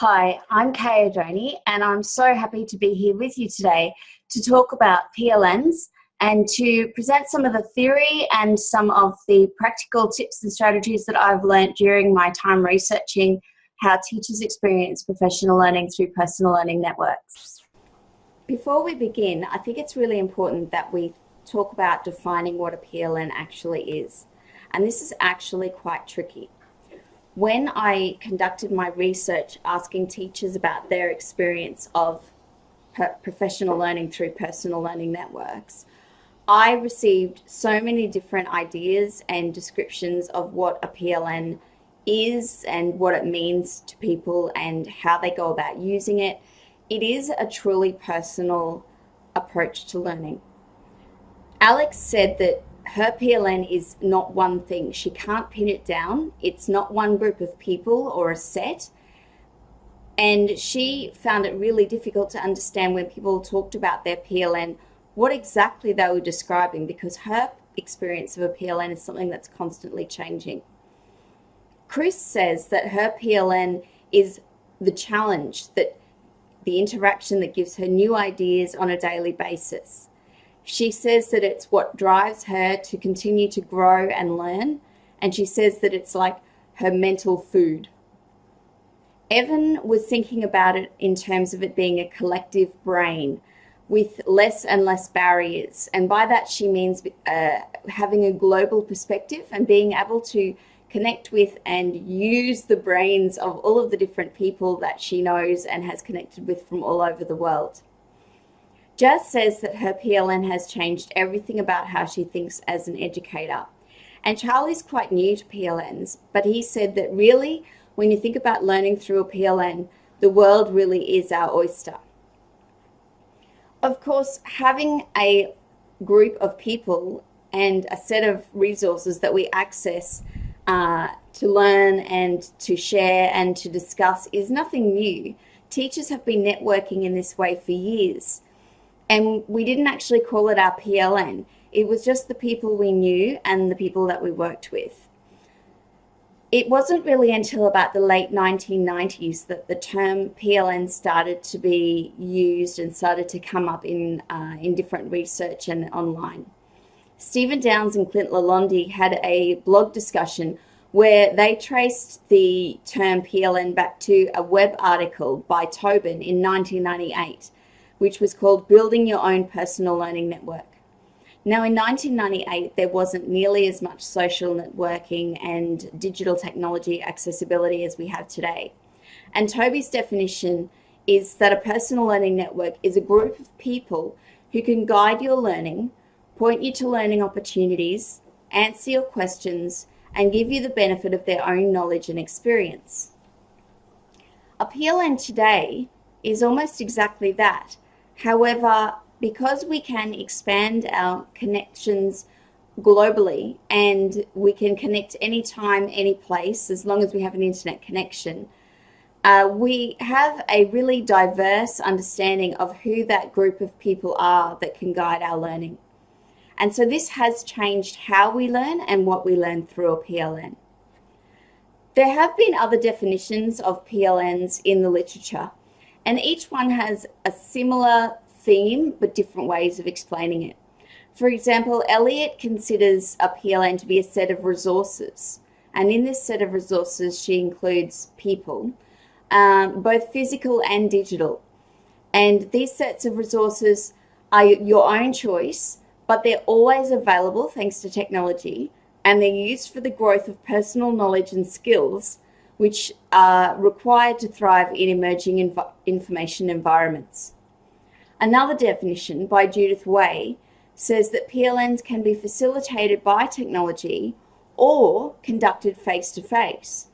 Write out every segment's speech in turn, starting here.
Hi, I'm Kay Oddone and I'm so happy to be here with you today to talk about PLNs and to present some of the theory and some of the practical tips and strategies that I've learned during my time researching how teachers experience professional learning through personal learning networks. Before we begin, I think it's really important that we talk about defining what a PLN actually is. And this is actually quite tricky when I conducted my research asking teachers about their experience of professional learning through personal learning networks, I received so many different ideas and descriptions of what a PLN is and what it means to people and how they go about using it. It is a truly personal approach to learning. Alex said that her PLN is not one thing. She can't pin it down. It's not one group of people or a set. And she found it really difficult to understand when people talked about their PLN what exactly they were describing because her experience of a PLN is something that's constantly changing. Chris says that her PLN is the challenge, that the interaction that gives her new ideas on a daily basis. She says that it's what drives her to continue to grow and learn. And she says that it's like her mental food. Evan was thinking about it in terms of it being a collective brain with less and less barriers. And by that, she means uh, having a global perspective and being able to connect with and use the brains of all of the different people that she knows and has connected with from all over the world. Jazz says that her PLN has changed everything about how she thinks as an educator. And Charlie's quite new to PLNs, but he said that really, when you think about learning through a PLN, the world really is our oyster. Of course, having a group of people and a set of resources that we access uh, to learn and to share and to discuss is nothing new. Teachers have been networking in this way for years. And we didn't actually call it our PLN. It was just the people we knew and the people that we worked with. It wasn't really until about the late 1990s that the term PLN started to be used and started to come up in, uh, in different research and online. Stephen Downes and Clint Lalonde had a blog discussion where they traced the term PLN back to a web article by Tobin in 1998 which was called Building Your Own Personal Learning Network. Now, in 1998, there wasn't nearly as much social networking and digital technology accessibility as we have today. And Toby's definition is that a personal learning network is a group of people who can guide your learning, point you to learning opportunities, answer your questions, and give you the benefit of their own knowledge and experience. A PLN today is almost exactly that However, because we can expand our connections globally and we can connect anytime, any place, as long as we have an internet connection, uh, we have a really diverse understanding of who that group of people are that can guide our learning. And so this has changed how we learn and what we learn through a PLN. There have been other definitions of PLNs in the literature, and each one has a similar theme, but different ways of explaining it. For example, Eliot considers a PLN to be a set of resources. And in this set of resources, she includes people, um, both physical and digital. And these sets of resources are your own choice, but they're always available thanks to technology, and they're used for the growth of personal knowledge and skills which are required to thrive in emerging inv information environments. Another definition by Judith Way says that PLNs can be facilitated by technology or conducted face to face,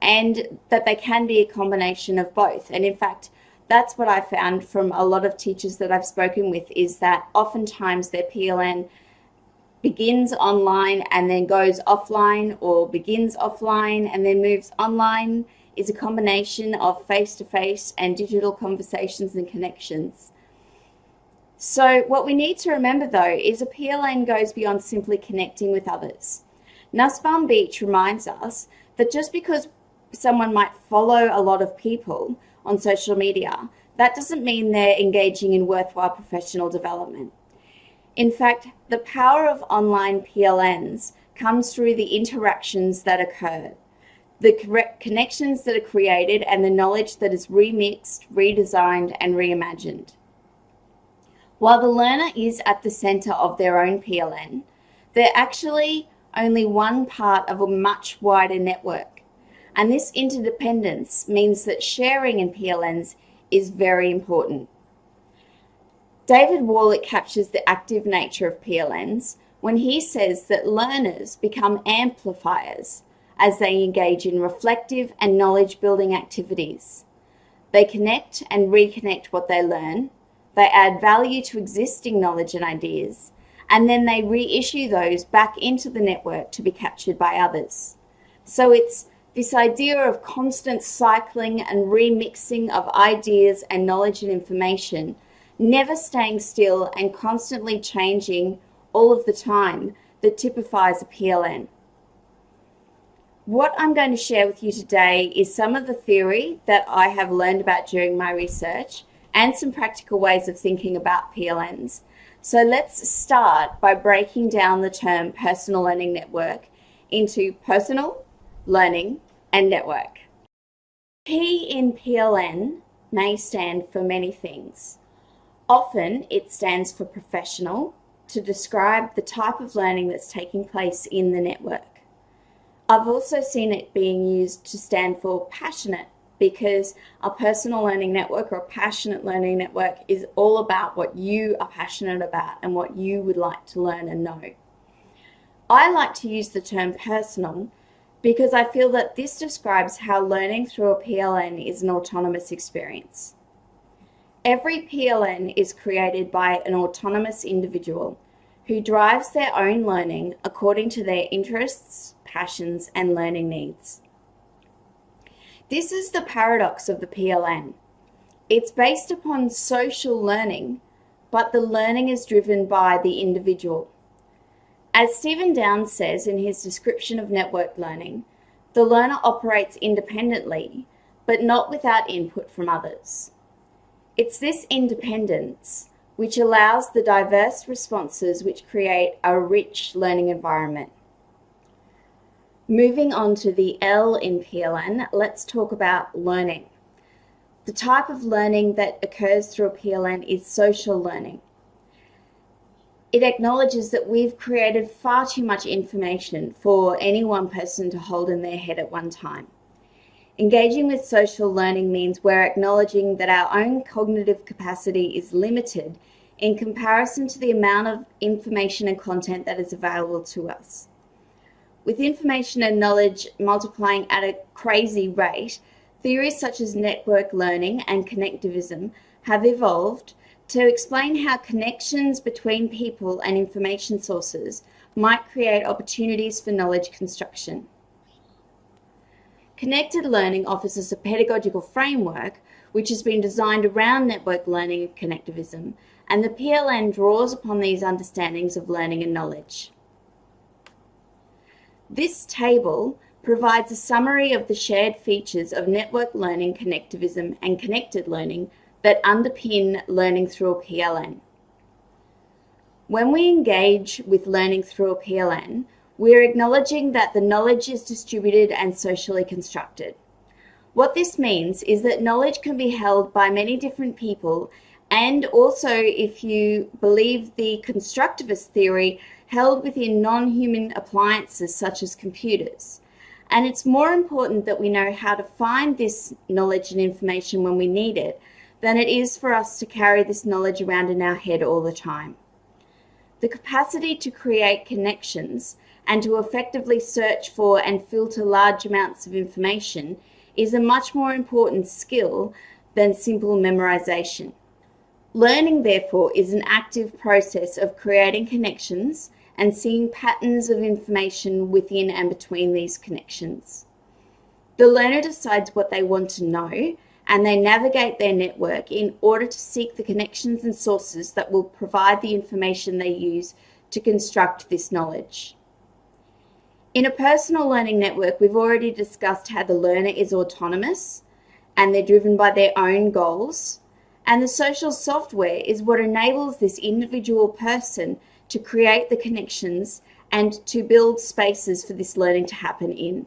and that they can be a combination of both. And in fact, that's what I found from a lot of teachers that I've spoken with is that oftentimes their PLN begins online and then goes offline or begins offline and then moves online is a combination of face-to-face -face and digital conversations and connections. So what we need to remember though is a PLN goes beyond simply connecting with others. Nussbaum Beach reminds us that just because someone might follow a lot of people on social media, that doesn't mean they're engaging in worthwhile professional development. In fact, the power of online PLNs comes through the interactions that occur, the connections that are created, and the knowledge that is remixed, redesigned, and reimagined. While the learner is at the center of their own PLN, they're actually only one part of a much wider network. And this interdependence means that sharing in PLNs is very important. David Warlick captures the active nature of PLNs when he says that learners become amplifiers as they engage in reflective and knowledge building activities. They connect and reconnect what they learn, they add value to existing knowledge and ideas, and then they reissue those back into the network to be captured by others. So it's this idea of constant cycling and remixing of ideas and knowledge and information, never staying still and constantly changing all of the time that typifies a PLN. What I'm going to share with you today is some of the theory that I have learned about during my research and some practical ways of thinking about PLNs. So let's start by breaking down the term personal learning network into personal, learning, and network. P in PLN may stand for many things. Often it stands for professional to describe the type of learning that's taking place in the network. I've also seen it being used to stand for passionate because a personal learning network or a passionate learning network is all about what you are passionate about and what you would like to learn and know. I like to use the term personal because I feel that this describes how learning through a PLN is an autonomous experience. Every PLN is created by an autonomous individual who drives their own learning according to their interests, passions, and learning needs. This is the paradox of the PLN. It's based upon social learning, but the learning is driven by the individual. As Stephen Downes says in his description of network learning, the learner operates independently, but not without input from others. It's this independence which allows the diverse responses which create a rich learning environment. Moving on to the L in PLN, let's talk about learning. The type of learning that occurs through a PLN is social learning. It acknowledges that we've created far too much information for any one person to hold in their head at one time. Engaging with social learning means we're acknowledging that our own cognitive capacity is limited in comparison to the amount of information and content that is available to us. With information and knowledge multiplying at a crazy rate, theories such as network learning and connectivism have evolved to explain how connections between people and information sources might create opportunities for knowledge construction. Connected learning offers us a pedagogical framework which has been designed around network learning and connectivism, and the PLN draws upon these understandings of learning and knowledge. This table provides a summary of the shared features of network learning, connectivism, and connected learning that underpin learning through a PLN. When we engage with learning through a PLN, we're acknowledging that the knowledge is distributed and socially constructed. What this means is that knowledge can be held by many different people and also, if you believe the constructivist theory, held within non-human appliances such as computers. And it's more important that we know how to find this knowledge and information when we need it than it is for us to carry this knowledge around in our head all the time. The capacity to create connections and to effectively search for and filter large amounts of information is a much more important skill than simple memorization. Learning, therefore, is an active process of creating connections and seeing patterns of information within and between these connections. The learner decides what they want to know and they navigate their network in order to seek the connections and sources that will provide the information they use to construct this knowledge. In a personal learning network, we've already discussed how the learner is autonomous and they're driven by their own goals. And the social software is what enables this individual person to create the connections and to build spaces for this learning to happen in.